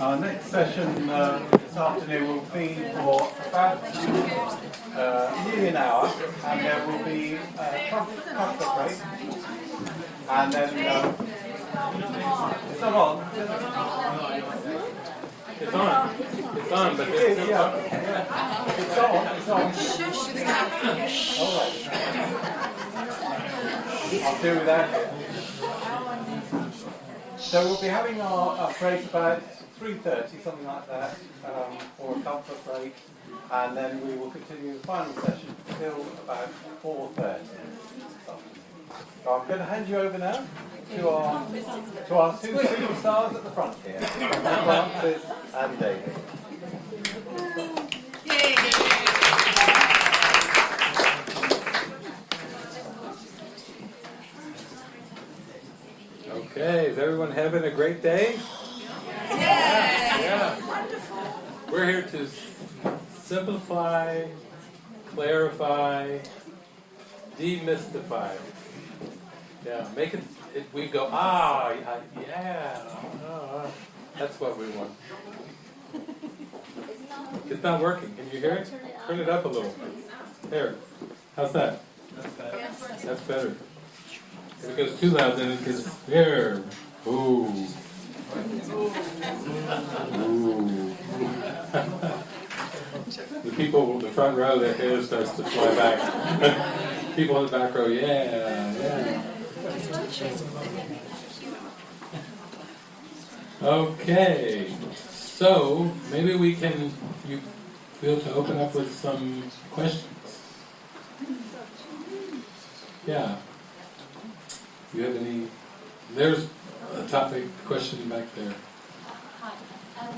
Our next session uh, this afternoon will be for about uh, nearly an hour, and there will be a comfort, break, and then uh, it's not on. It's on. It's on, but It there's yeah, yeah. It's on. It's on. All right. I'll do it. So we'll be having our, our break about 3.30, something like that, um, for a comfort break, and then we will continue the final session till about 4.30. So I'm going to hand you over now to our, to our two superstars at the front here, Frances and David. Okay, is everyone having a great day? Yeah. Wonderful. We're here to simplify, clarify, demystify. Yeah, make it, it we go, ah, yeah, yeah, ah, that's what we want. It's not working, can you hear it? Turn it up a little. There, how's that? That's better. If it goes too loud, then it gets there. Ooh. The people in the front row, their hair starts to fly back. people in the back row, yeah, yeah. Okay, so maybe we can, you feel to open up with some questions. Yeah. You have any, there's a topic, question back there. Hi. Um,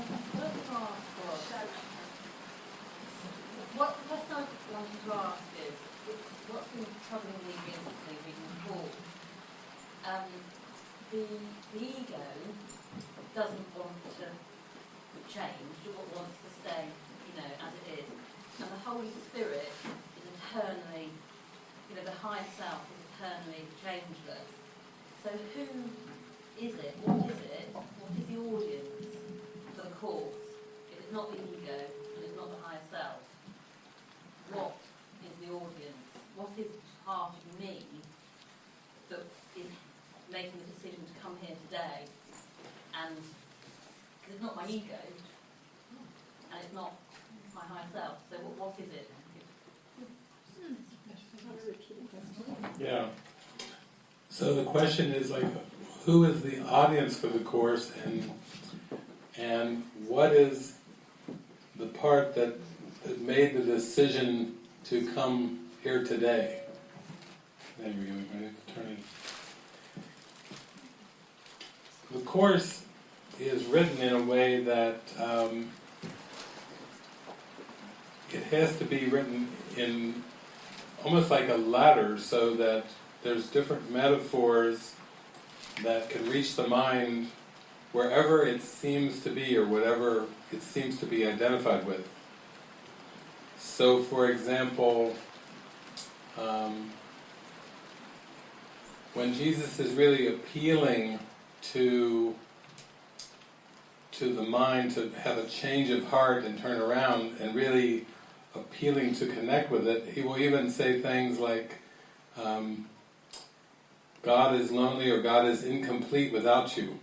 what I the wanted to ask is, what's been troubling me recently reading Paul? Um, the, the ego doesn't want to change, it wants to stay, you know, as it is. And the Holy Spirit is eternally, you know, the higher self is eternally changeless. So who is it? What is it? What is the audience for the course? If it's not the ego and it's not the higher self, what is the audience? What is part of me that is making the decision to come here today? And because it's not my ego and it's not my higher self, so what, what is it? Yeah. So the question is like, who is the audience for the course and and what is the part that, that made the decision to come here today? There we go, turn it. The course is written in a way that um, it has to be written in almost like a ladder so that there's different metaphors that can reach the mind wherever it seems to be or whatever it seems to be identified with. So for example, um, when Jesus is really appealing to to the mind to have a change of heart and turn around and really appealing to connect with it, he will even say things like, um, God is lonely or God is incomplete without you,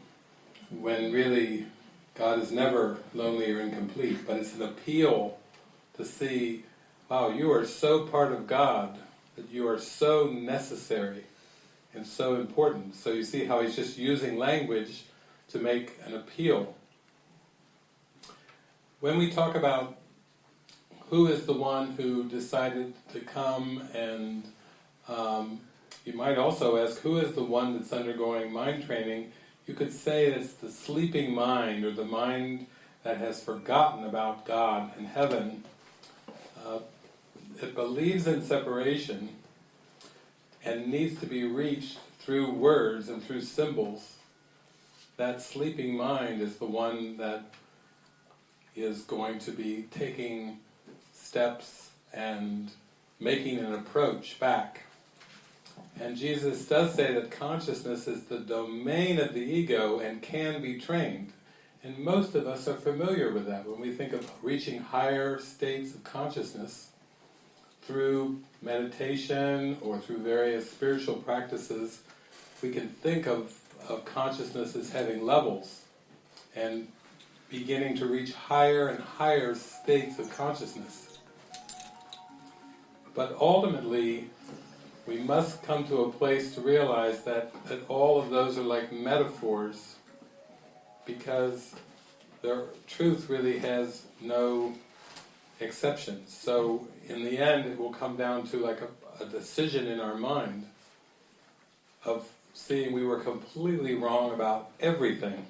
when really God is never lonely or incomplete, but it's an appeal to see, wow, you are so part of God, that you are so necessary and so important. So you see how he's just using language to make an appeal. When we talk about who is the one who decided to come and um, you might also ask who is the one that's undergoing mind training? You could say it's the sleeping mind or the mind that has forgotten about God and heaven. Uh, it believes in separation and needs to be reached through words and through symbols. That sleeping mind is the one that is going to be taking steps and making an approach back. And Jesus does say that consciousness is the domain of the ego and can be trained. And most of us are familiar with that when we think of reaching higher states of consciousness through meditation or through various spiritual practices. We can think of, of consciousness as having levels and beginning to reach higher and higher states of consciousness. But ultimately, we must come to a place to realize that, that all of those are like metaphors because their truth really has no exceptions. So in the end it will come down to like a, a decision in our mind of seeing we were completely wrong about everything.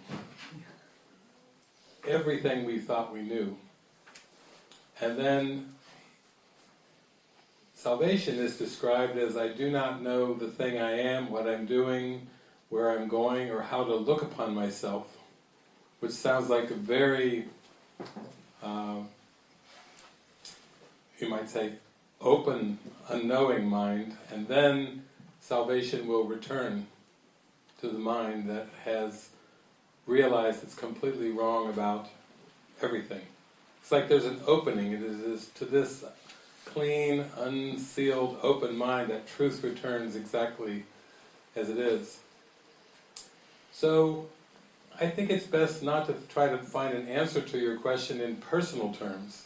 Everything we thought we knew. And then salvation is described as I do not know the thing I am, what I'm doing, where I'm going, or how to look upon myself which sounds like a very, uh, you might say, open, unknowing mind, and then salvation will return to the mind that has realized it's completely wrong about everything. It's like there's an opening, it is to this clean, unsealed, open mind that truth returns exactly as it is. So, I think it's best not to try to find an answer to your question in personal terms.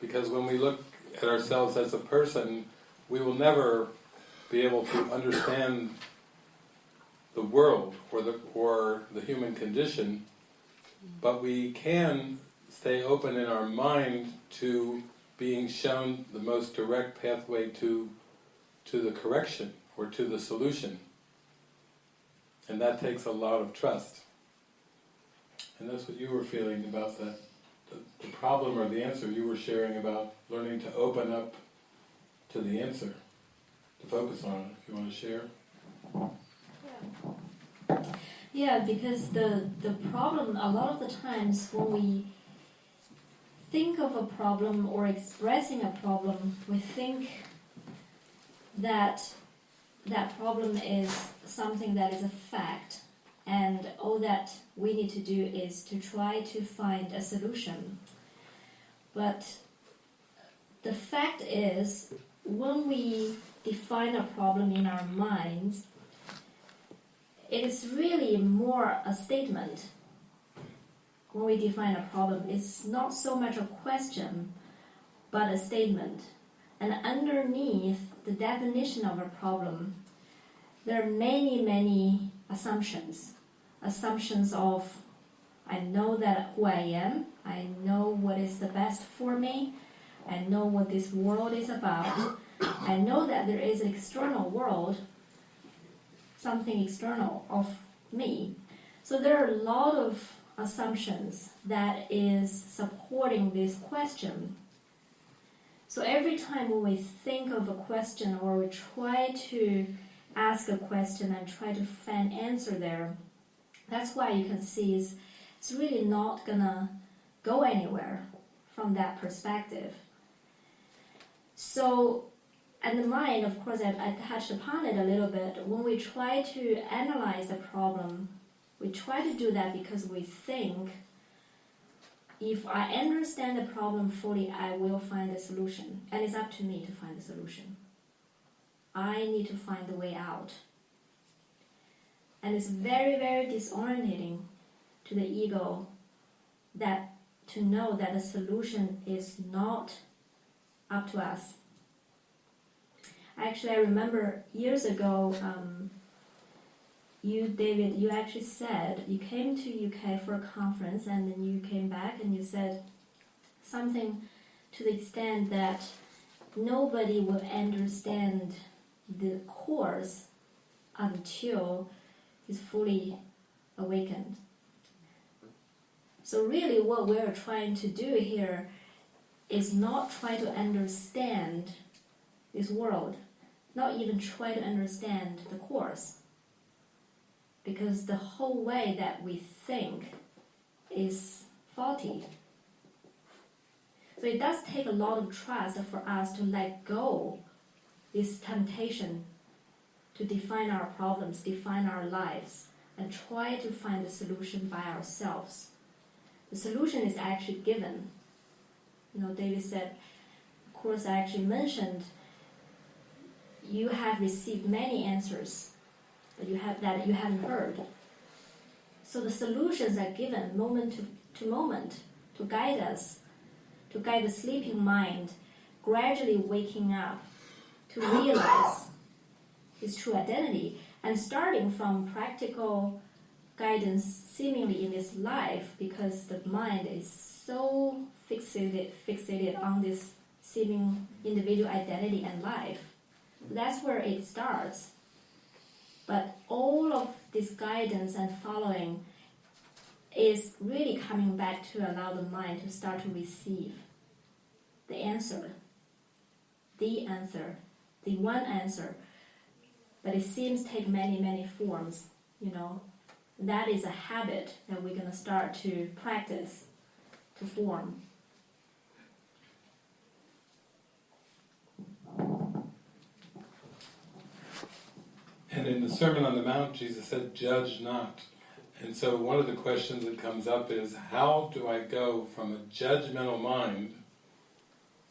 Because when we look at ourselves as a person, we will never be able to understand the world or the, or the human condition, but we can stay open in our mind to being shown the most direct pathway to, to the correction or to the solution. And that takes a lot of trust. And that's what you were feeling about the, the, the problem or the answer you were sharing about learning to open up to the answer, to focus on it, if you want to share. Yeah. yeah, because the, the problem, a lot of the times when we think of a problem or expressing a problem, we think that that problem is something that is a fact and all that we need to do is to try to find a solution. But the fact is, when we define a problem in our minds, it is really more a statement. When we define a problem, it's not so much a question, but a statement. And underneath the definition of a problem, there are many, many assumptions assumptions of I know that who I am, I know what is the best for me, I know what this world is about, I know that there is an external world, something external of me. So there are a lot of assumptions that is supporting this question. So every time when we think of a question or we try to ask a question and try to find answer there, that's why you can see it's, it's really not gonna go anywhere from that perspective. So, and the mind, of course, I, I touched upon it a little bit. When we try to analyze the problem, we try to do that because we think if I understand the problem fully, I will find a solution. And it's up to me to find the solution. I need to find the way out. And it's very, very disorientating to the ego that to know that the solution is not up to us. Actually, I remember years ago, um, you, David, you actually said you came to UK for a conference and then you came back and you said something to the extent that nobody will understand the course until is fully awakened. So really what we're trying to do here is not try to understand this world, not even try to understand the course. Because the whole way that we think is faulty. So it does take a lot of trust for us to let go this temptation to define our problems, define our lives, and try to find a solution by ourselves The solution is actually given. You know, David said, of course, I actually mentioned you have received many answers, but you have that you haven't heard. So the solutions are given moment to, to moment to guide us, to guide the sleeping mind, gradually waking up to realize his true identity and starting from practical guidance seemingly in this life because the mind is so fixated fixated on this seeming individual identity and life. That's where it starts. But all of this guidance and following is really coming back to allow the mind to start to receive the answer, the answer, the one answer. But it seems take many, many forms, you know. That is a habit that we're going to start to practice, to form. And in the Sermon on the Mount, Jesus said, judge not. And so one of the questions that comes up is, how do I go from a judgmental mind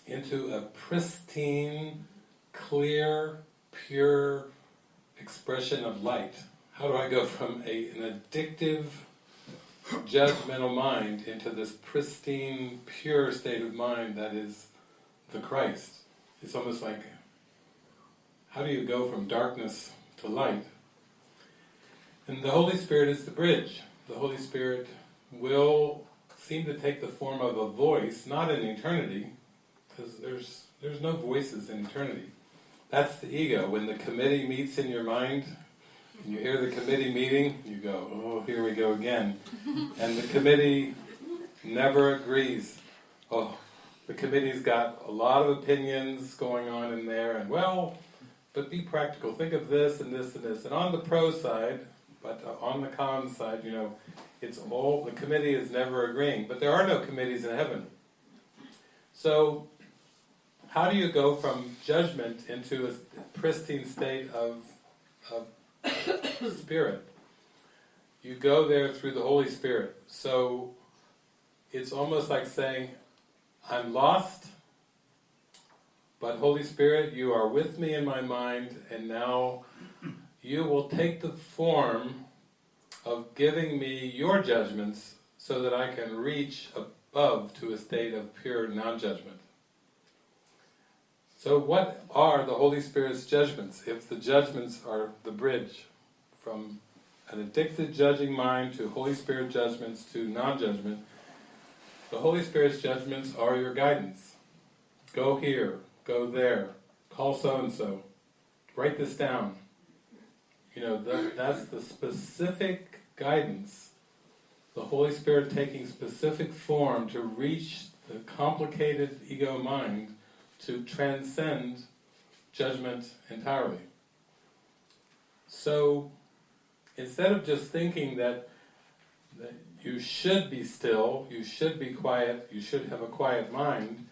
into a pristine, clear, pure expression of light? How do I go from a, an addictive, judgmental mind into this pristine, pure state of mind that is the Christ? It's almost like, how do you go from darkness to light? And the Holy Spirit is the bridge. The Holy Spirit will seem to take the form of a voice, not in eternity, because there's there's no voices in eternity. That's the ego. When the committee meets in your mind, and you hear the committee meeting, you go, oh, here we go again. and the committee never agrees. Oh, the committee's got a lot of opinions going on in there, and well, but be practical. Think of this and this and this. And on the pro side, but uh, on the con side, you know, it's all, the committee is never agreeing. But there are no committees in heaven. So, how do you go from judgment into a pristine state of, of spirit? You go there through the Holy Spirit. So, it's almost like saying, I'm lost, but Holy Spirit, you are with me in my mind, and now you will take the form of giving me your judgments so that I can reach above to a state of pure non-judgment. So what are the Holy Spirit's judgments if the judgments are the bridge from an addicted judging mind to Holy Spirit judgments to non-judgment? The Holy Spirit's judgments are your guidance. Go here, go there, call so-and-so, write this down. You know, that, that's the specific guidance, the Holy Spirit taking specific form to reach the complicated ego mind to transcend judgment entirely. So, instead of just thinking that, that you should be still, you should be quiet, you should have a quiet mind,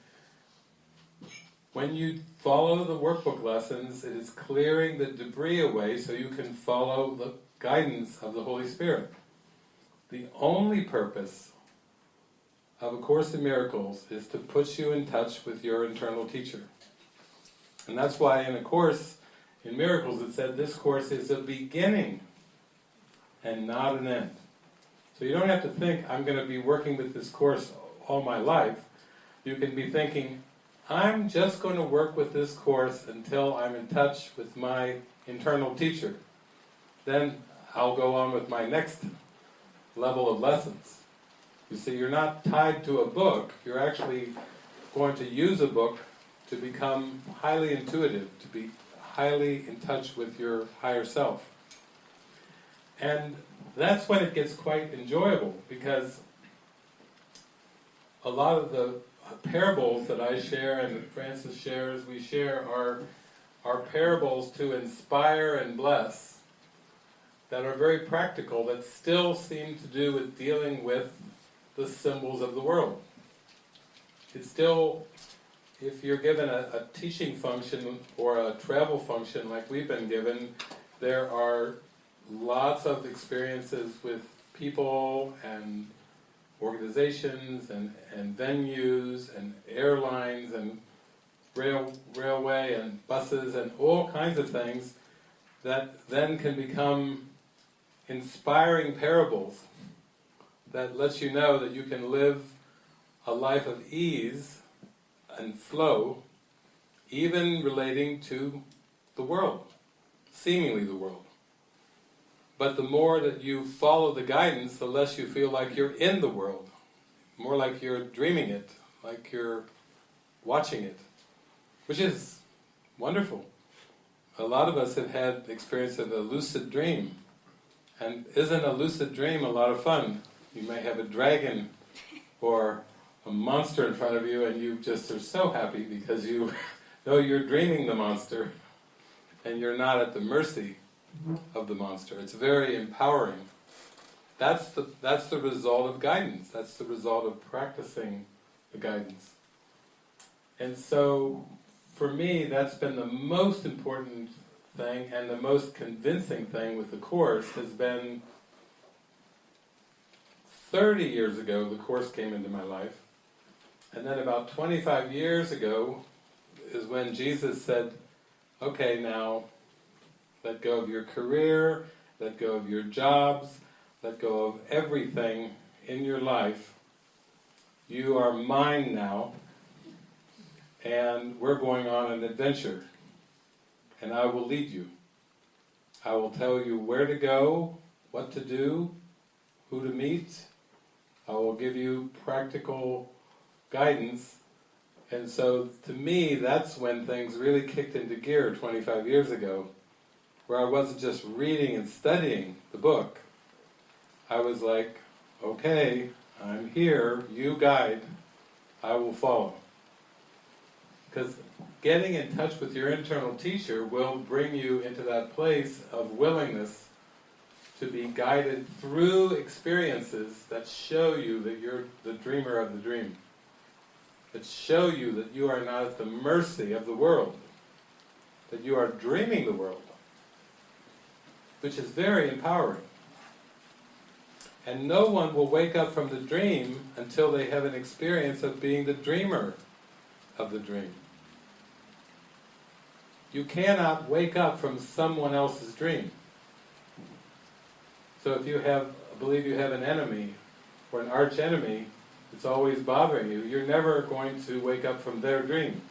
when you follow the workbook lessons, it is clearing the debris away so you can follow the guidance of the Holy Spirit. The only purpose of A Course in Miracles is to put you in touch with your internal teacher. And that's why in A Course in Miracles it said this course is a beginning and not an end. So you don't have to think, I'm going to be working with this course all my life. You can be thinking, I'm just going to work with this course until I'm in touch with my internal teacher. Then I'll go on with my next level of lessons. You see, you're not tied to a book, you're actually going to use a book to become highly intuitive, to be highly in touch with your higher self. And that's when it gets quite enjoyable, because a lot of the parables that I share and that Frances shares, we share, are, are parables to inspire and bless that are very practical, that still seem to do with dealing with the symbols of the world. It's still, if you're given a, a teaching function or a travel function like we've been given, there are lots of experiences with people and organizations and, and venues and airlines and rail, railway and buses and all kinds of things that then can become inspiring parables that lets you know that you can live a life of ease and flow even relating to the world, seemingly the world. But the more that you follow the guidance, the less you feel like you're in the world. More like you're dreaming it, like you're watching it. Which is wonderful. A lot of us have had experience of a lucid dream. And isn't a lucid dream a lot of fun? You may have a dragon or a monster in front of you and you just are so happy because you know you're dreaming the monster and you're not at the mercy of the monster. It's very empowering. That's the, that's the result of guidance. That's the result of practicing the guidance. And so, for me, that's been the most important thing and the most convincing thing with the Course has been 30 years ago the Course came into my life. And then about 25 years ago is when Jesus said, okay now, let go of your career, let go of your jobs, let go of everything in your life. You are mine now, and we're going on an adventure. And I will lead you. I will tell you where to go, what to do, who to meet. I will give you practical guidance. And so, to me, that's when things really kicked into gear 25 years ago where I wasn't just reading and studying the book. I was like, okay, I'm here, you guide, I will follow. Because getting in touch with your internal teacher will bring you into that place of willingness to be guided through experiences that show you that you're the dreamer of the dream. That show you that you are not at the mercy of the world. That you are dreaming the world which is very empowering. And no one will wake up from the dream until they have an experience of being the dreamer of the dream. You cannot wake up from someone else's dream. So if you have, believe you have an enemy, or an arch enemy, it's always bothering you, you're never going to wake up from their dream.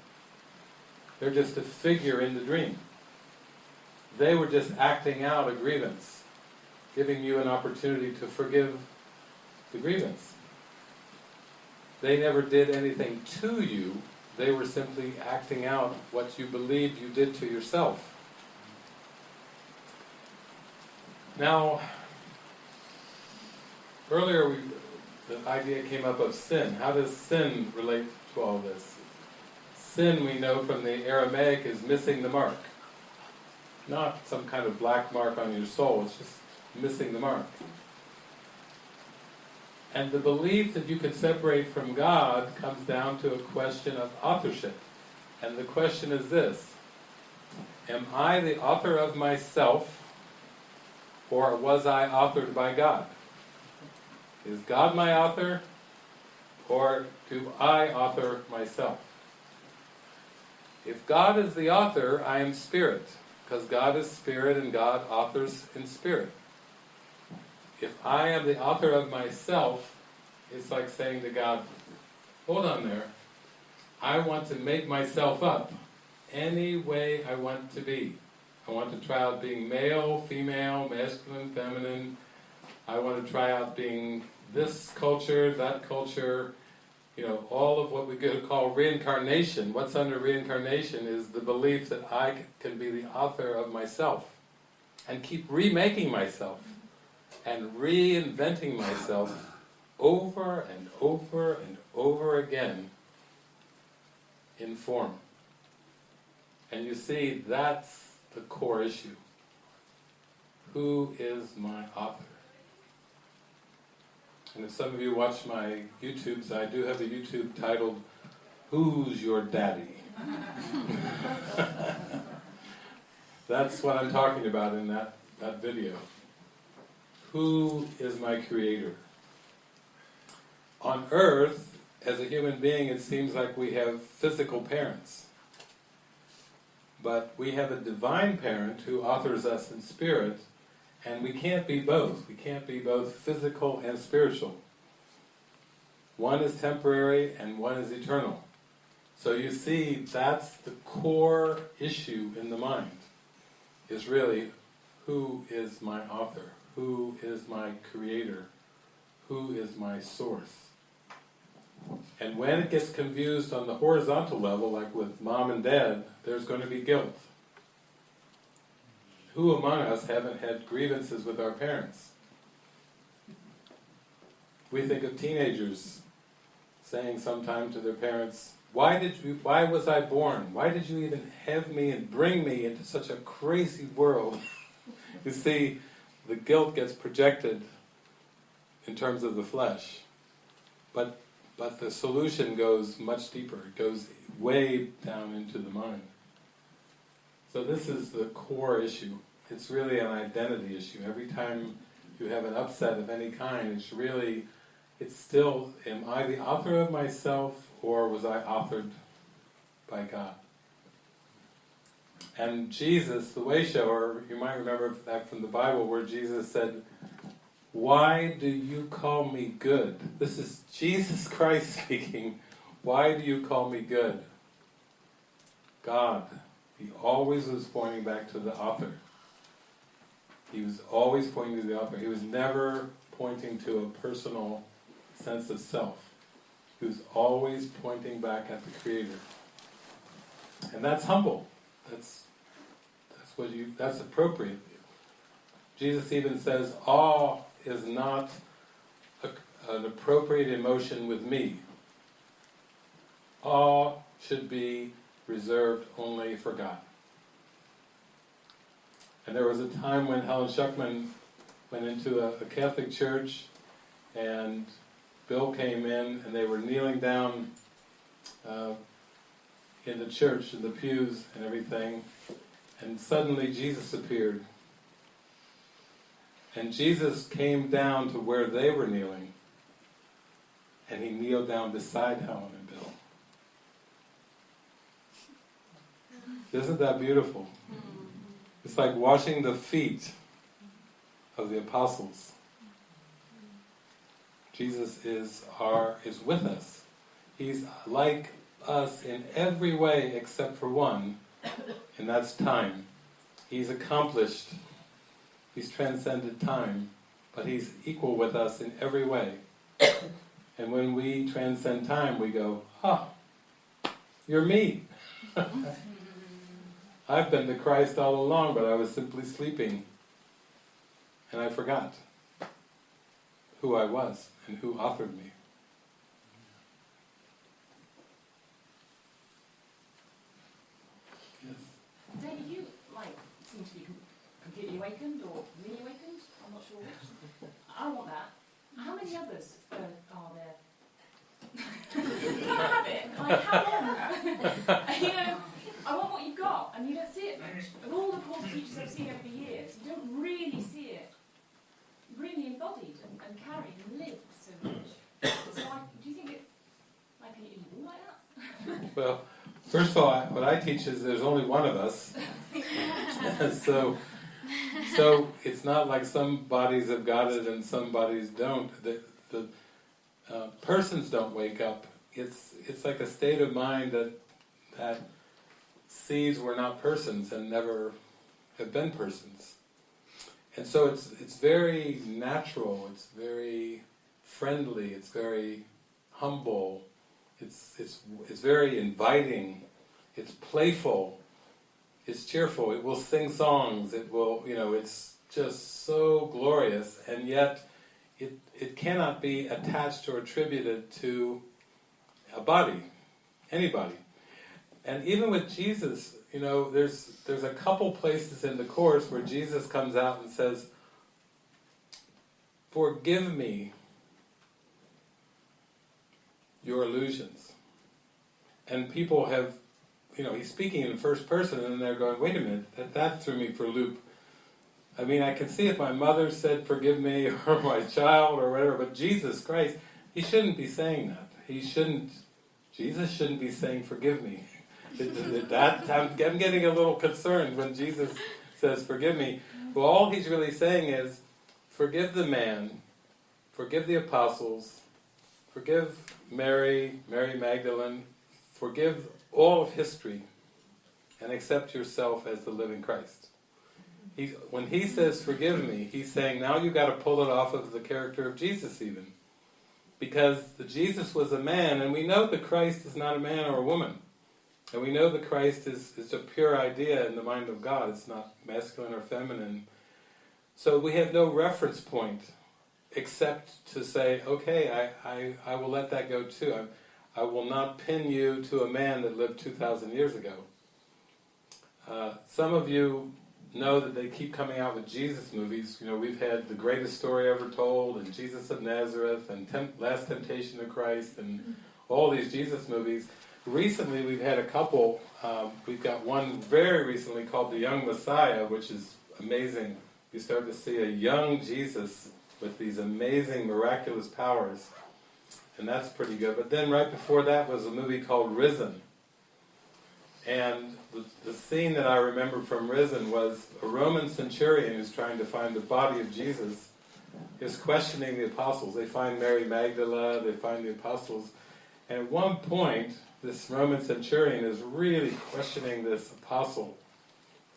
They're just a figure in the dream. They were just acting out a grievance, giving you an opportunity to forgive the grievance. They never did anything to you, they were simply acting out what you believed you did to yourself. Now, earlier we, the idea came up of sin. How does sin relate to all this? Sin, we know from the Aramaic, is missing the mark not some kind of black mark on your soul, it's just missing the mark. And the belief that you can separate from God comes down to a question of authorship. And the question is this, am I the author of myself, or was I authored by God? Is God my author, or do I author myself? If God is the author, I am spirit because God is spirit and God authors in spirit. If I am the author of myself, it's like saying to God, hold on there, I want to make myself up any way I want to be. I want to try out being male, female, masculine, feminine. I want to try out being this culture, that culture, you know, all of what we could call reincarnation, what's under reincarnation is the belief that I can be the author of myself and keep remaking myself and reinventing myself over and over and over again in form. And you see, that's the core issue. Who is my author? And if some of you watch my YouTubes, I do have a YouTube titled, Who's Your Daddy? That's what I'm talking about in that, that video. Who is my creator? on earth, as a human being, it seems like we have physical parents. But we have a divine parent who authors us in spirit, and we can't be both. We can't be both physical and spiritual. One is temporary and one is eternal. So you see, that's the core issue in the mind, is really, who is my author? Who is my creator? Who is my source? And when it gets confused on the horizontal level, like with mom and dad, there's going to be guilt. Who among us haven't had grievances with our parents? We think of teenagers saying sometime to their parents, why did you, why was I born? Why did you even have me and bring me into such a crazy world? you see, the guilt gets projected in terms of the flesh. But but the solution goes much deeper. It goes way down into the mind. So this is the core issue. It's really an identity issue. Every time you have an upset of any kind, it's really, it's still, am I the author of myself or was I authored by God? And Jesus, the way shower, you might remember that from the Bible where Jesus said, why do you call me good? This is Jesus Christ speaking. Why do you call me good? God. He always was pointing back to the author. He was always pointing to the author. He was never pointing to a personal sense of self. He was always pointing back at the Creator. And that's humble. That's that's what you that's appropriate. Jesus even says, awe is not a, an appropriate emotion with me. Awe should be reserved only for God. And there was a time when Helen Schucman went into a, a Catholic church and Bill came in and they were kneeling down uh, in the church, in the pews and everything, and suddenly Jesus appeared. And Jesus came down to where they were kneeling, and he kneeled down beside Helen and Bill. Isn't that beautiful? It's like washing the feet of the apostles. Jesus is our is with us. He's like us in every way except for one, and that's time. He's accomplished He's transcended time, but He's equal with us in every way. And when we transcend time, we go, ah, you're me. I've been the Christ all along, but I was simply sleeping. And I forgot who I was and who offered me. Yes. Don't you, like, seem to be completely awakened or mini awakened? I'm not sure which. I want that. How many others uh, are there? Can I have it? Like, how long? you know, I want what you've got, and you don't see it much. Of all the course teachers I've seen over the years, you don't really see it really embodied and, and carried and lived so much. So I, do you think it, like, are you like that? Well, first of all, I, what I teach is there's only one of us. so, so it's not like some bodies have got it and some bodies don't. The, the uh, persons don't wake up. It's it's like a state of mind that that sees we're not persons and never have been persons. And so it's it's very natural. It's very friendly. It's very humble. It's it's it's very inviting. It's playful. It's cheerful. It will sing songs. It will, you know, it's just so glorious, and yet it it cannot be attached or attributed to a body, anybody. And even with Jesus, you know, there's there's a couple places in the course where Jesus comes out and says, "Forgive me your illusions." And people have, you know, he's speaking in first person, and they're going, "Wait a minute, that, that threw me for a loop." I mean, I can see if my mother said, "Forgive me," or my child, or whatever, but Jesus Christ, he shouldn't be saying that. He shouldn't, Jesus shouldn't be saying, forgive me. That, I'm, I'm getting a little concerned when Jesus says, forgive me. Well, all he's really saying is, forgive the man, forgive the apostles, forgive Mary, Mary Magdalene, forgive all of history, and accept yourself as the living Christ. He, when he says, forgive me, he's saying, now you've got to pull it off of the character of Jesus even. Because the Jesus was a man, and we know the Christ is not a man or a woman. And we know that Christ is, is a pure idea in the mind of God, it's not masculine or feminine. So we have no reference point except to say, okay, I, I, I will let that go too. I, I will not pin you to a man that lived 2,000 years ago. Uh, some of you know that they keep coming out with Jesus movies. You know, we've had The Greatest Story Ever Told, and Jesus of Nazareth, and Temp Last Temptation of Christ, and all these Jesus movies. Recently we've had a couple, um, we've got one very recently called The Young Messiah, which is amazing. You start to see a young Jesus with these amazing miraculous powers, and that's pretty good. But then right before that was a movie called Risen, and the, the scene that I remember from Risen was a Roman centurion who's trying to find the body of Jesus is questioning the apostles. They find Mary Magdala, they find the apostles, and at one point, this Roman centurion is really questioning this apostle.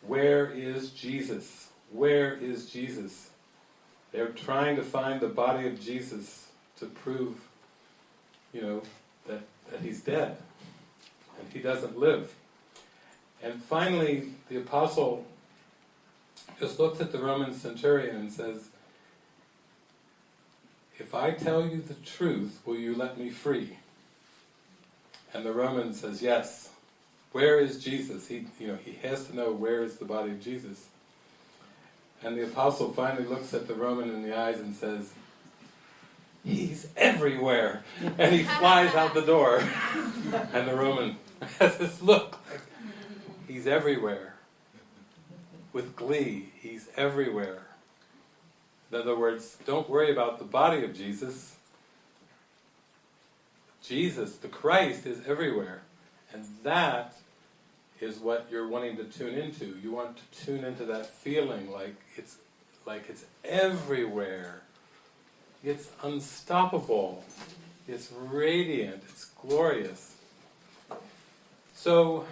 Where is Jesus? Where is Jesus? They're trying to find the body of Jesus to prove, you know, that, that he's dead and he doesn't live. And finally, the apostle just looks at the Roman centurion and says, If I tell you the truth, will you let me free? And the Roman says, Yes. Where is Jesus? He, you know, he has to know where is the body of Jesus. And the apostle finally looks at the Roman in the eyes and says, He's everywhere! And he flies out the door. And the Roman has this look He's everywhere. With glee, He's everywhere. In other words, don't worry about the body of Jesus. Jesus, the Christ, is everywhere. And that is what you're wanting to tune into. You want to tune into that feeling like it's like it's everywhere. It's unstoppable. It's radiant. It's glorious. So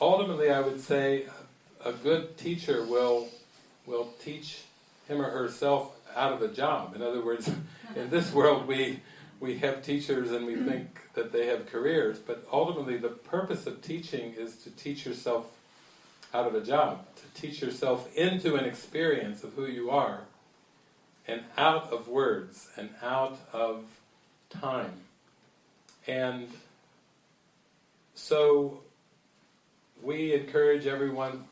ultimately I would say a good teacher will will teach him or herself out of a job. In other words, in this world we we have teachers and we think that they have careers, but ultimately the purpose of teaching is to teach yourself out of a job, to teach yourself into an experience of who you are, and out of words, and out of time. And so we encourage everyone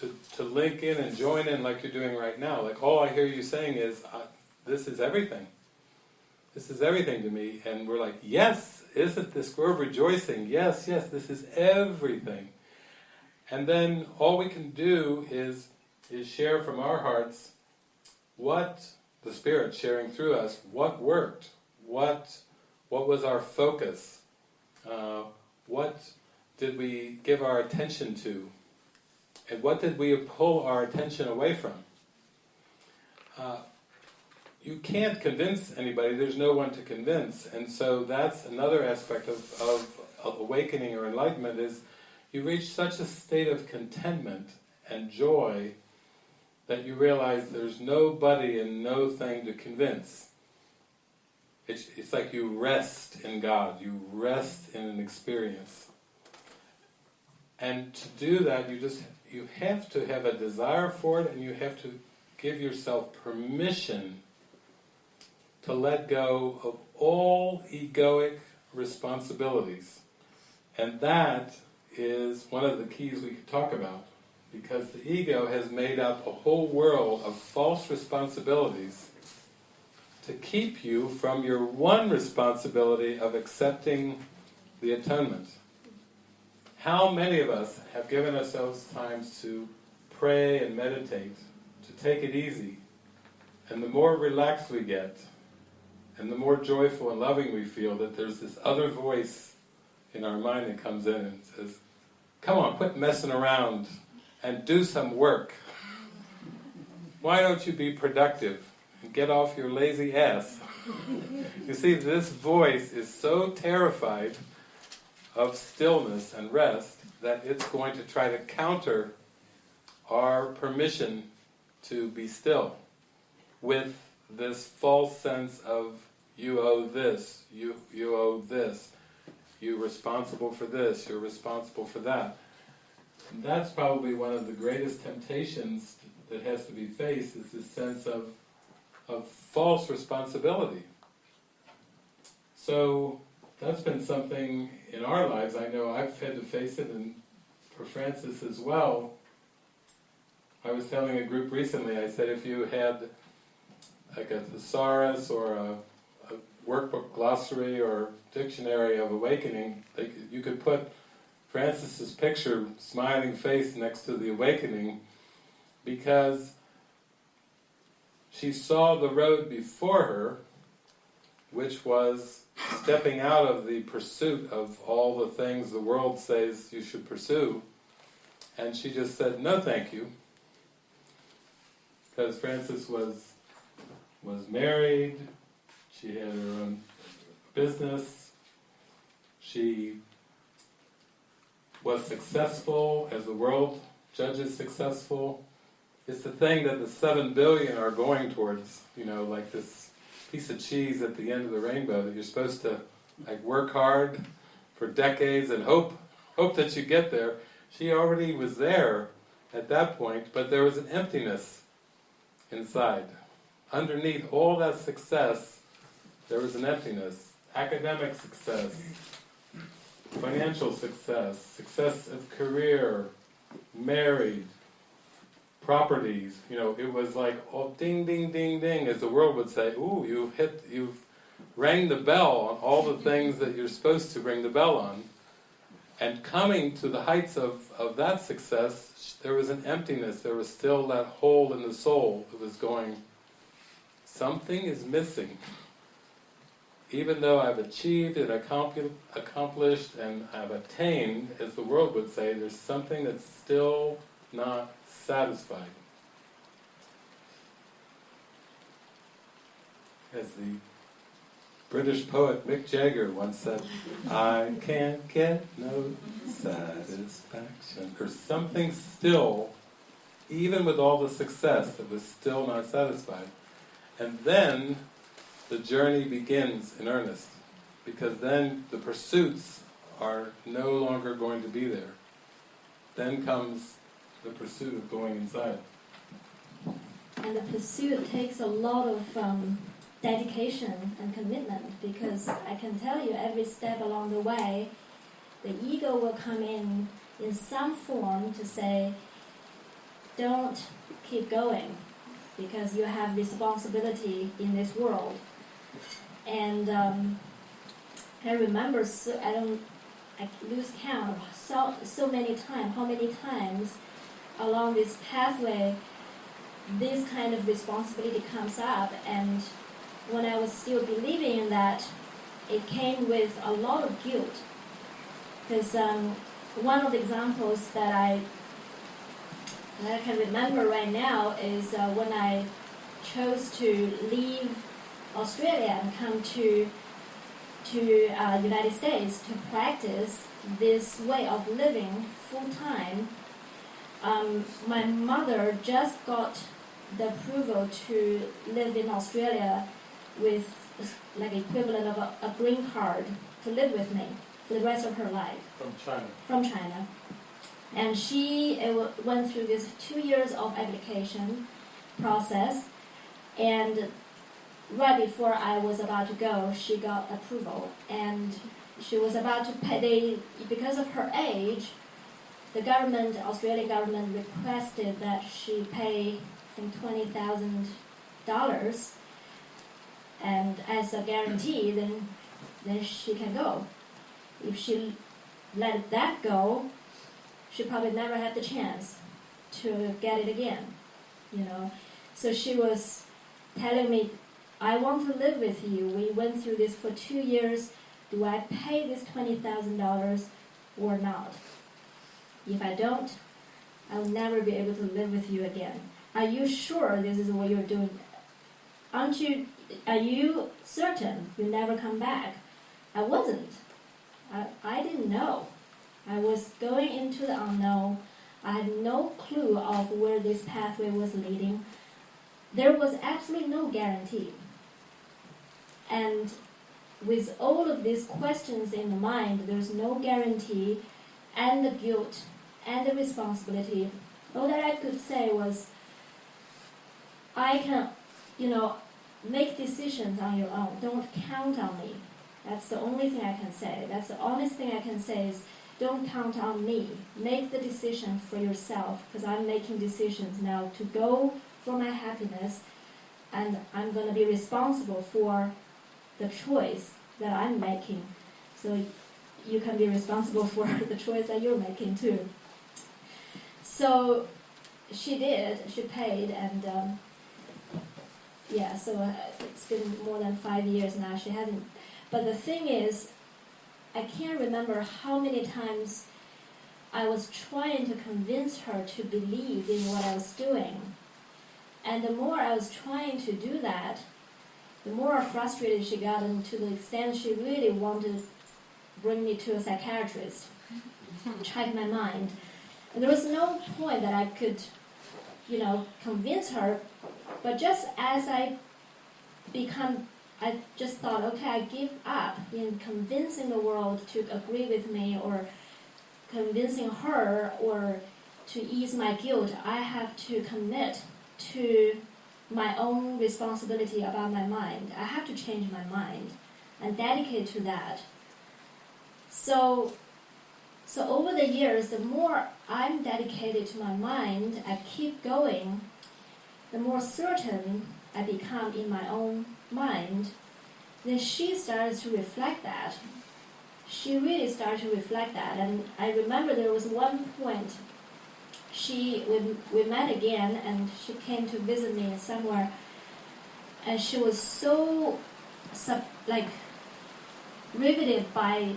to, to link in and join in like you're doing right now. Like all I hear you saying is, this is everything. This is everything to me. And we're like, yes, isn't this, we're rejoicing. Yes, yes, this is everything. And then all we can do is, is share from our hearts what the Spirit sharing through us, what worked, what, what was our focus, uh, what did we give our attention to, and what did we pull our attention away from. Uh, you can't convince anybody, there's no one to convince, and so that's another aspect of, of, of awakening or enlightenment is you reach such a state of contentment and joy that you realize there's nobody and no thing to convince. It's, it's like you rest in God, you rest in an experience. And to do that, you just you have to have a desire for it, and you have to give yourself permission to let go of all egoic responsibilities. And that is one of the keys we could talk about, because the ego has made up a whole world of false responsibilities to keep you from your one responsibility of accepting the atonement. How many of us have given ourselves times to pray and meditate, to take it easy, and the more relaxed we get, and the more joyful and loving we feel, that there's this other voice in our mind that comes in and says, come on, quit messing around and do some work. Why don't you be productive and get off your lazy ass? you see, this voice is so terrified of stillness and rest that it's going to try to counter our permission to be still with this false sense of you owe this, you, you owe this, you're responsible for this, you're responsible for that. And that's probably one of the greatest temptations that has to be faced is this sense of, of false responsibility. So that's been something in our lives, I know I've had to face it, and for Frances as well. I was telling a group recently, I said if you had like a thesaurus or a, a workbook glossary or dictionary of awakening, they, you could put Frances's picture, smiling face next to the awakening, because she saw the road before her, which was stepping out of the pursuit of all the things the world says you should pursue, and she just said, no thank you, because Frances was was married, she had her own business, she was successful as the world judges successful. It's the thing that the seven billion are going towards, you know, like this piece of cheese at the end of the rainbow that you're supposed to like work hard for decades and hope hope that you get there. She already was there at that point, but there was an emptiness inside. Underneath all that success, there was an emptiness. Academic success, financial success, success of career, married, properties, you know, it was like, oh, ding, ding, ding, ding, as the world would say, ooh, you've hit, you've rang the bell on all the things that you're supposed to ring the bell on. And coming to the heights of, of that success, there was an emptiness, there was still that hole in the soul that was going, something is missing. Even though I've achieved and accomplished and I've attained, as the world would say, there's something that's still not satisfied. As the British poet Mick Jagger once said, I can't get no satisfaction. Or something still, even with all the success, that was still not satisfied. And then the journey begins in earnest, because then the pursuits are no longer going to be there. Then comes the pursuit of going inside. And the pursuit takes a lot of um, dedication and commitment because I can tell you every step along the way, the ego will come in in some form to say, don't keep going because you have responsibility in this world. And um, I remember, so, I don't, I lose count so, so many times, how many times along this pathway this kind of responsibility comes up and when I was still believing in that, it came with a lot of guilt. Because um, one of the examples that I that I can remember right now is uh, when I chose to leave Australia and come to to uh, United States to practice this way of living full time. Um, my mother just got the approval to live in Australia with like equivalent of a, a green card to live with me for the rest of her life. From China. From China. And she uh, went through this two years of application process, and right before I was about to go, she got approval, and she was about to pay. They, because of her age, the government, Australian government, requested that she pay from twenty thousand dollars, and as a guarantee, then then she can go. If she let that go, she probably never had the chance to get it again, you know. So she was telling me I want to live with you. We went through this for two years. Do I pay this $20,000 or not? If I don't, I'll never be able to live with you again. Are you sure this is what you're doing? Aren't you, are you certain you never come back? I wasn't. I, I didn't know. I was going into the unknown. I had no clue of where this pathway was leading. There was absolutely no guarantee. And with all of these questions in the mind, there's no guarantee, and the guilt and the responsibility. All that I could say was, I can, you know, make decisions on your own. Don't count on me. That's the only thing I can say. That's the honest thing I can say is, don't count on me. Make the decision for yourself, because I'm making decisions now to go for my happiness, and I'm going to be responsible for the choice that I'm making. So you can be responsible for the choice that you're making too. So she did. She paid, and um, yeah. So uh, it's been more than five years now. She hasn't. But the thing is, I can't remember how many times I was trying to convince her to believe in what I was doing. And the more I was trying to do that, the more frustrated she got, and to the extent she really wanted to bring me to a psychiatrist, check my mind. And there was no point that I could, you know, convince her. But just as I become, I just thought, okay, I give up in convincing the world to agree with me, or convincing her, or to ease my guilt. I have to commit to my own responsibility about my mind. I have to change my mind and dedicate to that. So, so over the years, the more I'm dedicated to my mind, I keep going, the more certain I become in my own mind. Then she started to reflect that. She really started to reflect that, and I remember there was one point she we, we met again and she came to visit me somewhere and she was so sub, like riveted by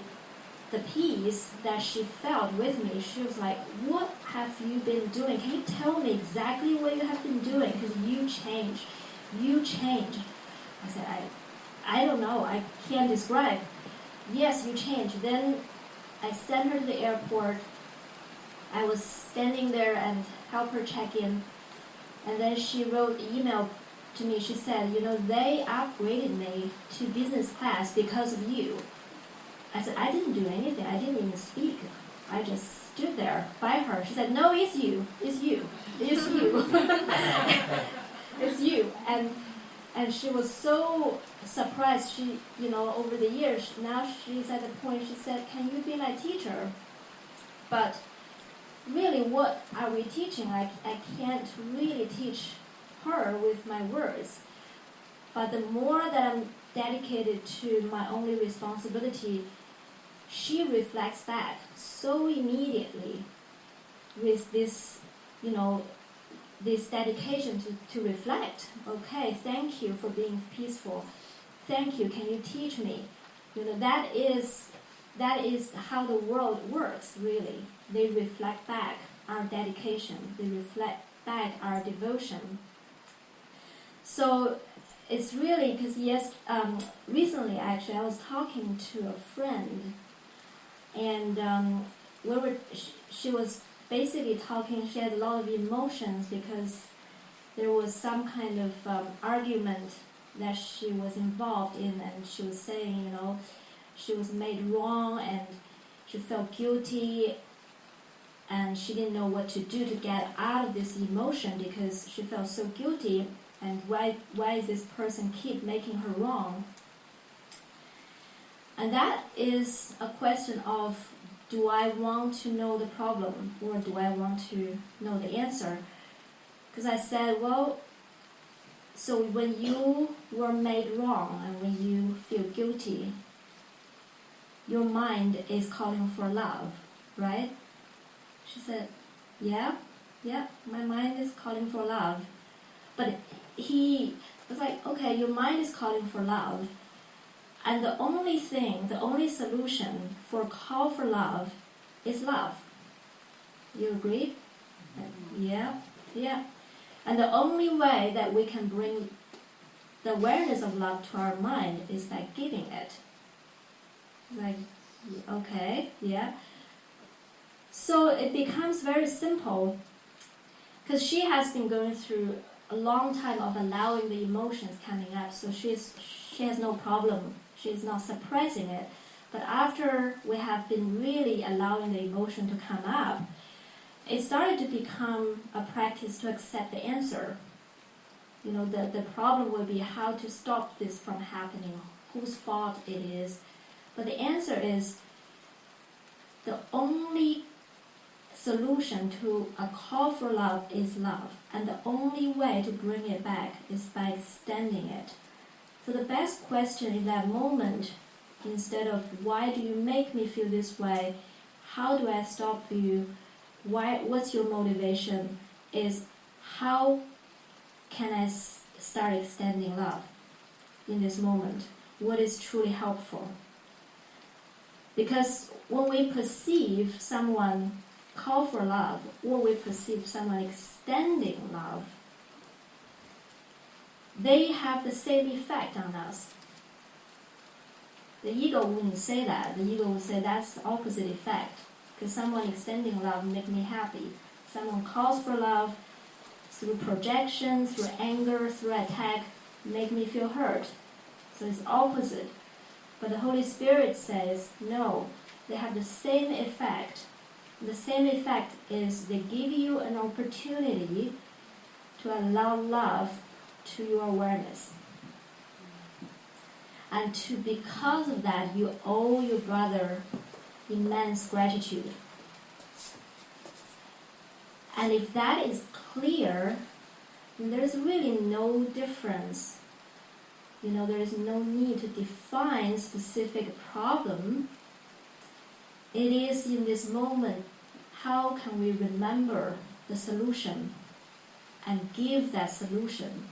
the peace that she felt with me she was like what have you been doing can you tell me exactly what you have been doing because you changed you changed i said i i don't know i can't describe yes you changed then i sent her to the airport I was standing there and help her check in, and then she wrote email to me. She said, "You know, they upgraded me to business class because of you." I said, "I didn't do anything. I didn't even speak. I just stood there by her." She said, "No, it's you. It's you. It's you. it's you." And and she was so surprised. She, you know, over the years, now she's at the point. She said, "Can you be my teacher?" But really what are we teaching? I, I can't really teach her with my words. But the more that I'm dedicated to my only responsibility, she reflects back so immediately with this, you know, this dedication to, to reflect. Okay, thank you for being peaceful. Thank you. Can you teach me? You know, that is that is how the world works really they reflect back our dedication, they reflect back our devotion. So it's really because yes, um, recently actually I was talking to a friend, and um, we were she, she was basically talking. She had a lot of emotions because there was some kind of um, argument that she was involved in, and she was saying, you know, she was made wrong and she felt guilty and she didn't know what to do to get out of this emotion because she felt so guilty and why why is this person keep making her wrong and that is a question of do i want to know the problem or do i want to know the answer? Because i said well so when you were made wrong and when you feel guilty your mind is calling for love right? She said, Yeah, yeah, my mind is calling for love. But he, was like, okay, your mind is calling for love, and the only thing, the only solution for call for love is love. You agree? Yeah, yeah. And the only way that we can bring the awareness of love to our mind is by giving it. Like, okay, yeah. So it becomes very simple because she has been going through a long time of allowing the emotions coming up, so she's she has no problem. She's not suppressing it. But after we have been really allowing the emotion to come up, it started to become a practice to accept the answer. You know, the, the problem will be how to stop this from happening, whose fault it is. But the answer is the only solution to a call for love is love, and the only way to bring it back is by extending it. So the best question in that moment, instead of why do you make me feel this way, how do I stop you, why, what's your motivation, is how can I start extending love in this moment? What is truly helpful? Because when we perceive someone call for love, or we perceive someone extending love, they have the same effect on us. The ego wouldn't say that. The ego would say that's the opposite effect. Because someone extending love make me happy. Someone calls for love through projection, through anger, through attack, make me feel hurt. So it's opposite. But the Holy Spirit says, no, they have the same effect. The same effect is they give you an opportunity to allow love to your awareness. And to because of that you owe your brother immense gratitude. And if that is clear, there's really no difference. You know, there is no need to define specific problem. It is in this moment how can we remember the solution and give that solution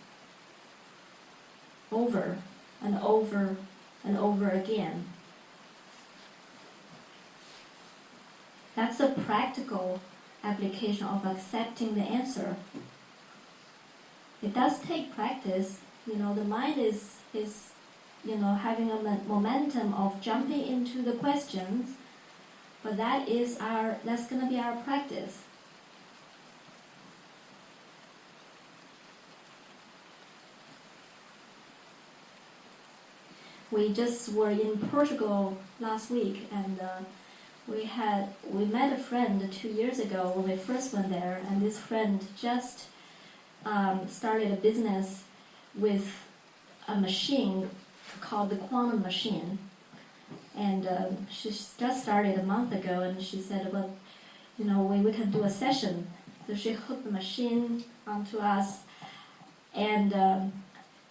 over and over and over again. That's a practical application of accepting the answer. It does take practice. You know, the mind is, is you know, having a momentum of jumping into the questions, but that is our, that's going to be our practice. We just were in Portugal last week, and uh, we had we met a friend two years ago when we first went there, and this friend just um, started a business with a machine called the quantum machine, and um, she just started a month ago, and she said, "Well, you know, we, we can do a session." So she hooked the machine onto us, and um,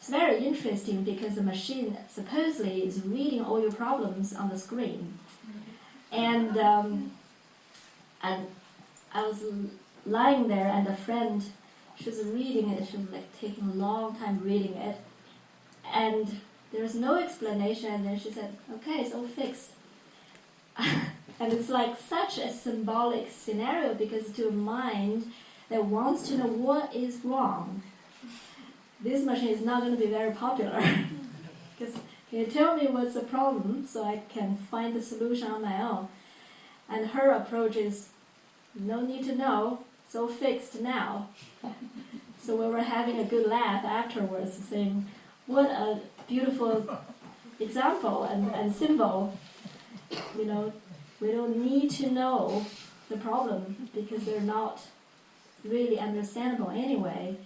it's very interesting because the machine supposedly is reading all your problems on the screen. And um, and I was lying there, and a friend, she was reading it. She was like taking a long time reading it, and there was no explanation. And then she said, "Okay, it's all fixed." and it's like such a symbolic scenario because to a mind that wants to know what is wrong, this machine is not going to be very popular. Because can you tell me what's the problem so I can find the solution on my own? And her approach is no need to know, so fixed now. so we were having a good laugh afterwards, saying, What a beautiful example and, and symbol. You know, we don't need to know the problem because they're not really understandable anyway.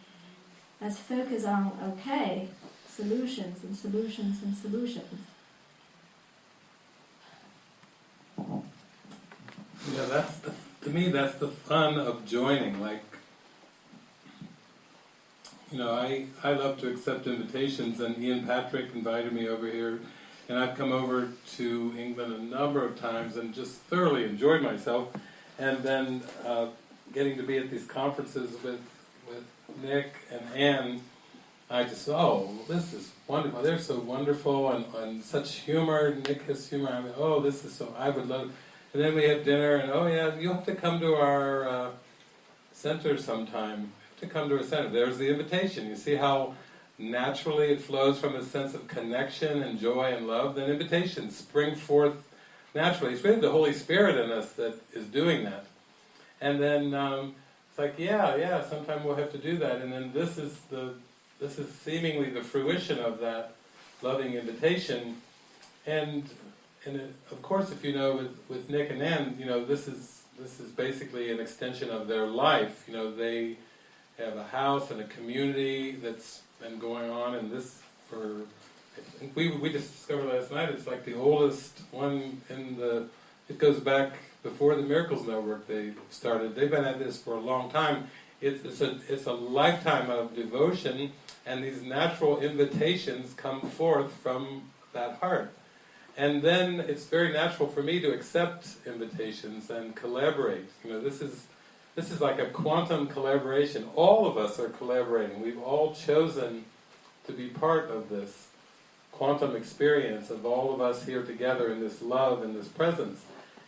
Let's focus on okay, solutions and solutions and solutions. Know, that's the, to me, that's the fun of joining. Like, you know, I, I love to accept invitations, and Ian Patrick invited me over here, and I've come over to England a number of times and just thoroughly enjoyed myself. And then uh, getting to be at these conferences with Nick and Anne, I just, oh, this is wonderful. They're so wonderful and, and such humor. Nick has humor. I mean, oh, this is so. I would love. And then we had dinner, and oh yeah, you have to come to our uh, center sometime. Have to come to our center. There's the invitation. You see how naturally it flows from a sense of connection and joy and love. Then invitations spring forth naturally. It's really the Holy Spirit in us that is doing that. And then um, it's like, yeah, yeah, sometime we'll have to do that. And then this is the this is seemingly the fruition of that loving invitation. And and it, of course, if you know with, with Nick and Ann, you know this is this is basically an extension of their life. You know they have a house and a community that's been going on, and this for I think we we just discovered last night. It's like the oldest one in the. It goes back before the Miracles Network they started. They've been at this for a long time. It's, it's a it's a lifetime of devotion, and these natural invitations come forth from that heart. And then it's very natural for me to accept invitations and collaborate. You know, this is this is like a quantum collaboration. All of us are collaborating. We've all chosen to be part of this quantum experience of all of us here together in this love and this presence.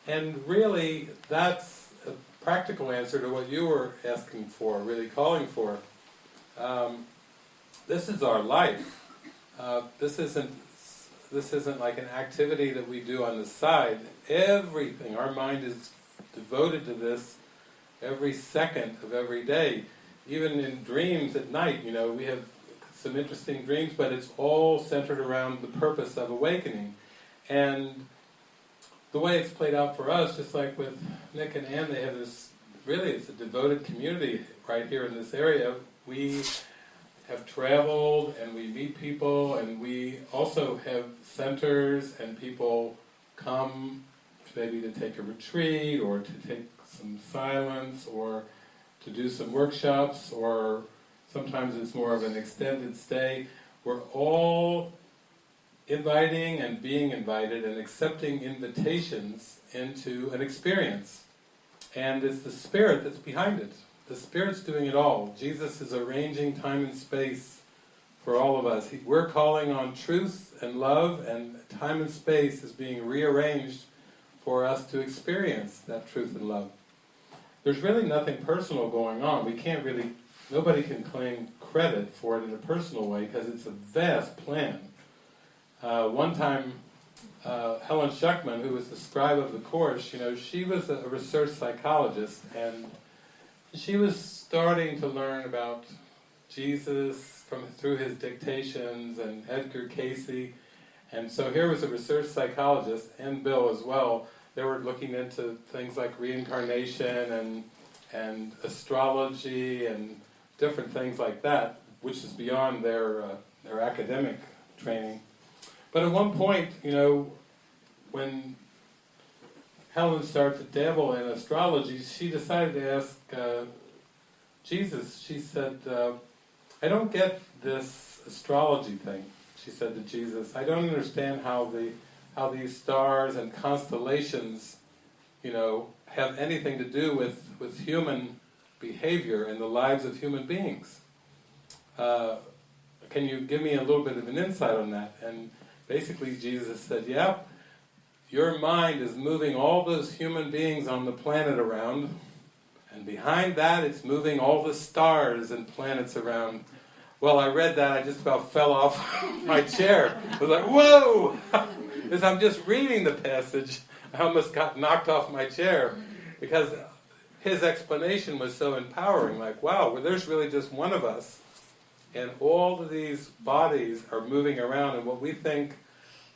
And really, that's a practical answer to what you were asking for, really calling for. Um, this is our life. Uh, this isn't this isn't like an activity that we do on the side. Everything, our mind is devoted to this every second of every day. Even in dreams at night, you know, we have some interesting dreams, but it's all centered around the purpose of awakening. And the way it's played out for us, just like with Nick and Ann, they have this, really it's a devoted community right here in this area. We have traveled and we meet people and we also have centers and people come maybe to take a retreat or to take some silence or to do some workshops or sometimes it's more of an extended stay. We're all inviting and being invited and accepting invitations into an experience. And it's the Spirit that's behind it. The Spirit's doing it all. Jesus is arranging time and space for all of us. We're calling on truth and love, and time and space is being rearranged for us to experience that truth and love. There's really nothing personal going on. We can't really, nobody can claim credit for it in a personal way because it's a vast plan. Uh, one time, uh, Helen Schucman, who was the scribe of the course, you know, she was a research psychologist and she was starting to learn about Jesus from through his dictations and Edgar Cayce, And so here was a research psychologist, and Bill as well, they were looking into things like reincarnation and and astrology and different things like that, which is beyond their uh, their academic training. But at one point, you know, when Helen started to dabble in astrology, she decided to ask uh, Jesus. She said, uh, "I don't get this astrology thing." She said to Jesus, "I don't understand how the how these stars and constellations, you know, have anything to do with with human behavior and the lives of human beings. Uh, can you give me a little bit of an insight on that?" And basically, Jesus said, "Yeah." Your mind is moving all those human beings on the planet around, and behind that it's moving all the stars and planets around. Well, I read that, I just about fell off my chair. I was like, whoa! As I'm just reading the passage, I almost got knocked off my chair because his explanation was so empowering. Like, wow, well, there's really just one of us, and all of these bodies are moving around, and what we think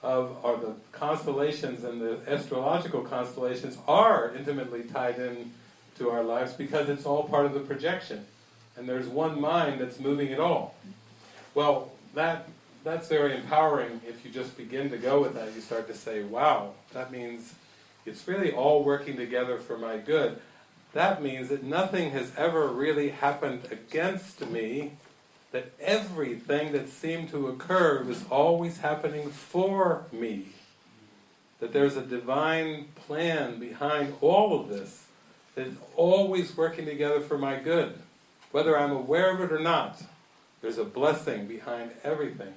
of are the constellations and the astrological constellations are intimately tied in to our lives because it's all part of the projection. And there's one mind that's moving it all. Well, that that's very empowering if you just begin to go with that. You start to say, wow, that means it's really all working together for my good. That means that nothing has ever really happened against me that everything that seemed to occur was always happening for me. That there's a divine plan behind all of this that is always working together for my good, whether I'm aware of it or not. There's a blessing behind everything.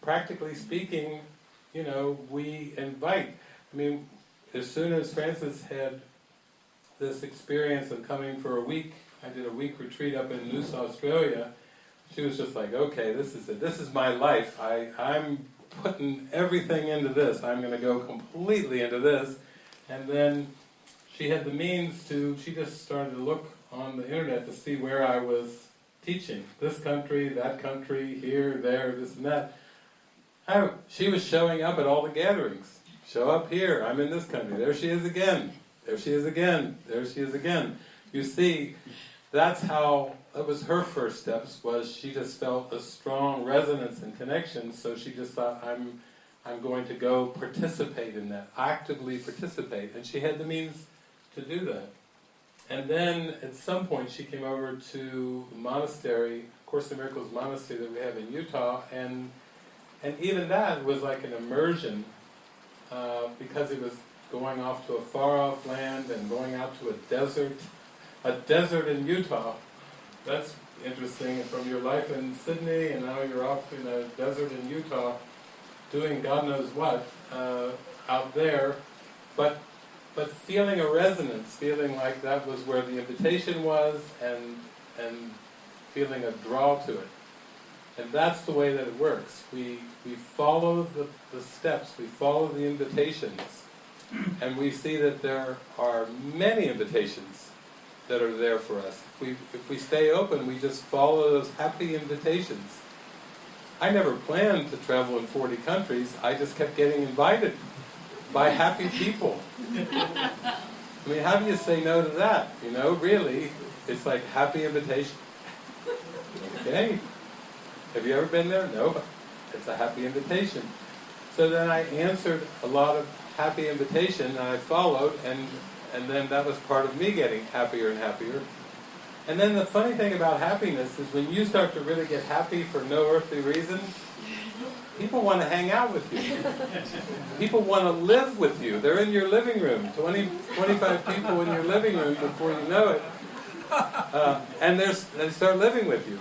Practically speaking, you know, we invite. I mean, as soon as Frances had this experience of coming for a week, I did a week retreat up in Noosa, Australia, she was just like, okay, this is it. This is my life. I, I'm putting everything into this. I'm going to go completely into this. And then she had the means to, she just started to look on the internet to see where I was teaching. This country, that country, here, there, this and that. I, she was showing up at all the gatherings. Show up here, I'm in this country. There she is again. There she is again. There she is again. You see, that's how, that was her first steps, was she just felt a strong resonance and connection, so she just thought, I'm, I'm going to go participate in that, actively participate. And she had the means to do that. And then at some point she came over to the monastery, Course in Miracles monastery that we have in Utah, and and even that was like an immersion uh, because it was going off to a far off land and going out to a desert, a desert in Utah. That's interesting from your life in Sydney and now you're off in a desert in Utah doing God knows what uh, out there, but but feeling a resonance, feeling like that was where the invitation was, and and feeling a draw to it. And that's the way that it works. We we follow the, the steps, we follow the invitations, and we see that there are many invitations that are there for us. If we if we stay open, we just follow those happy invitations. I never planned to travel in 40 countries, I just kept getting invited by happy people. I mean, how do you say no to that? You know, really, it's like happy invitation. Okay. Have you ever been there? No. It's a happy invitation. So then I answered a lot of happy invitation and I followed and and then that was part of me getting happier and happier. And then the funny thing about happiness is when you start to really get happy for no earthly reason, people want to hang out with you. People want to live with you. They're in your living room, 20, 25 people in your living room before you know it. Uh, and they start living with you.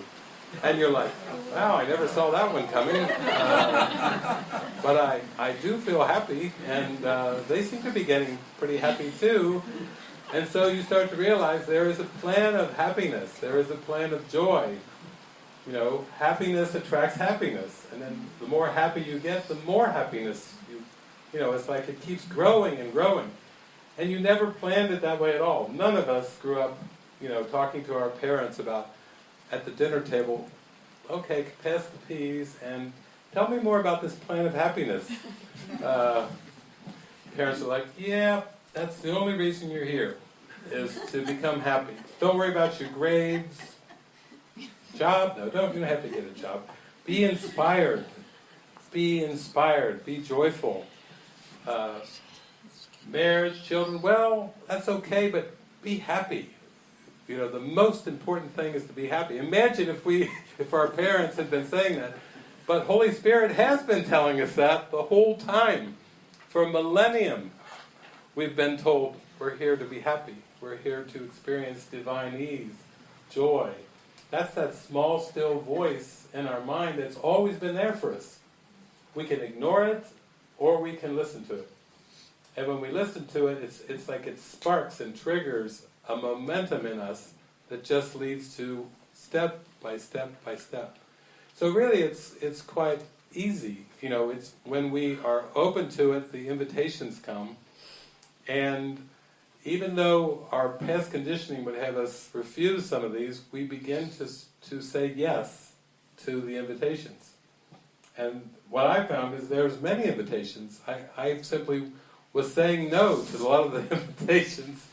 And you're like, wow, I never saw that one coming. Uh, but I, I do feel happy, and uh, they seem to be getting pretty happy too. And so you start to realize there is a plan of happiness, there is a plan of joy. You know, happiness attracts happiness, and then the more happy you get, the more happiness you, you know, it's like it keeps growing and growing. And you never planned it that way at all. None of us grew up, you know, talking to our parents about, at the dinner table, okay, pass the peas, and tell me more about this plan of happiness. Uh, parents are like, yeah, that's the only reason you're here, is to become happy. Don't worry about your grades, job, no, don't, you don't have to get a job. Be inspired. Be inspired. Be joyful. Uh, marriage, children, well, that's okay, but be happy. You know, the most important thing is to be happy. Imagine if we, if our parents had been saying that. But Holy Spirit has been telling us that the whole time. For a millennium, we've been told we're here to be happy. We're here to experience divine ease, joy. That's that small, still voice in our mind that's always been there for us. We can ignore it, or we can listen to it. And when we listen to it, it's, it's like it sparks and triggers a momentum in us that just leads to step by step by step. So really it's, it's quite easy. You know, it's when we are open to it, the invitations come. And even though our past conditioning would have us refuse some of these, we begin to, to say yes to the invitations. And what I found is there's many invitations. I, I simply was saying no to a lot of the invitations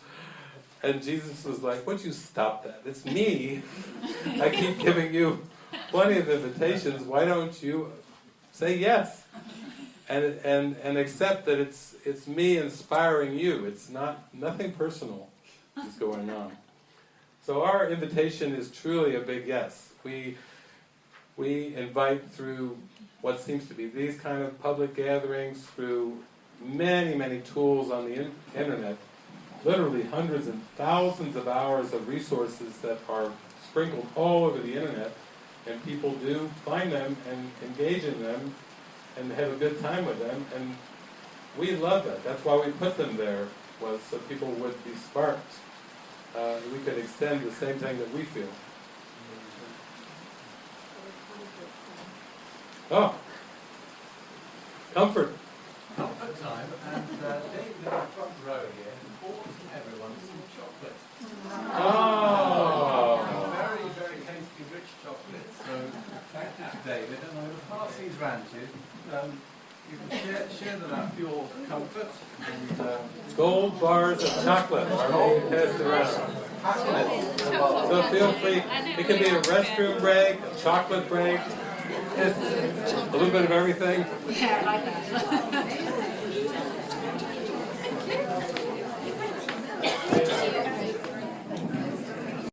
and Jesus was like, would you stop that? It's me. I keep giving you plenty of invitations. Why don't you say yes? And, and, and accept that it's, it's me inspiring you. It's not, nothing personal is going on. So our invitation is truly a big yes. We, we invite through what seems to be these kind of public gatherings, through many, many tools on the in internet, literally hundreds and thousands of hours of resources that are sprinkled all over the internet. and people do find them and engage in them and have a good time with them, and we love that. That's why we put them there, was so people would be sparked. Uh, we could extend the same thing that we feel. Oh, comfort. Comfort time, and uh, David in the front row here bought everyone some chocolate. Oh. Very, very tasty, rich chocolate. So thank you to David, and I will pass these round to you. Um, you can share, share them out for your comfort. And, um, Gold bars of chocolate are being passed around. So feel free, it can be a restroom break, a chocolate break, a little bit of everything. Yeah, I like that.